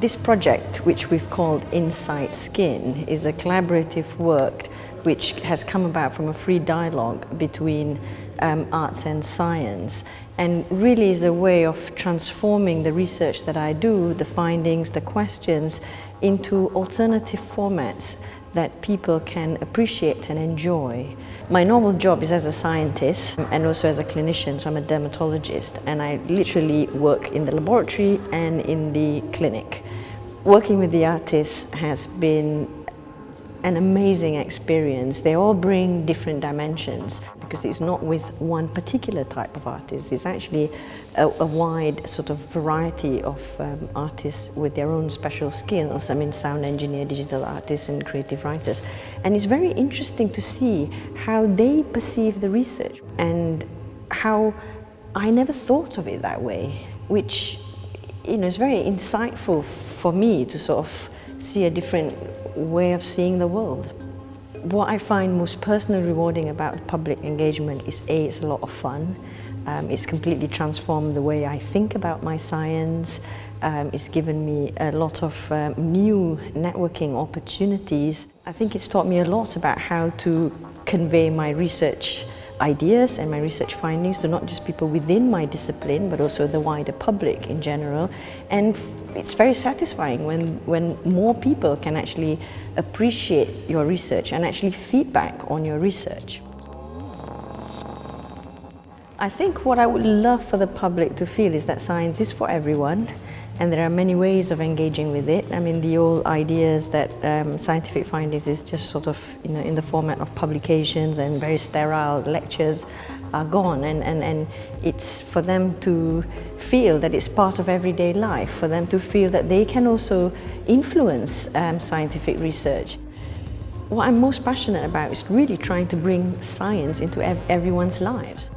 This project, which we've called Inside Skin, is a collaborative work which has come about from a free dialogue between um, arts and science and really is a way of transforming the research that I do, the findings, the questions, into alternative formats that people can appreciate and enjoy. My normal job is as a scientist and also as a clinician, so I'm a dermatologist and I literally work in the laboratory and in the clinic. Working with the artists has been an amazing experience. They all bring different dimensions because it's not with one particular type of artist. It's actually a, a wide sort of variety of um, artists with their own special skills. I mean, sound engineer, digital artists and creative writers. And it's very interesting to see how they perceive the research and how I never thought of it that way, which you know, is very insightful for me to sort of see a different way of seeing the world. What I find most personally rewarding about public engagement is A, it's a lot of fun. Um, it's completely transformed the way I think about my science. Um, it's given me a lot of um, new networking opportunities. I think it's taught me a lot about how to convey my research ideas and my research findings to not just people within my discipline but also the wider public in general and it's very satisfying when, when more people can actually appreciate your research and actually feedback on your research. I think what I would love for the public to feel is that science is for everyone and there are many ways of engaging with it. I mean, the old ideas that um, scientific findings is just sort of you know, in the format of publications and very sterile lectures are gone and, and, and it's for them to feel that it's part of everyday life, for them to feel that they can also influence um, scientific research. What I'm most passionate about is really trying to bring science into ev everyone's lives.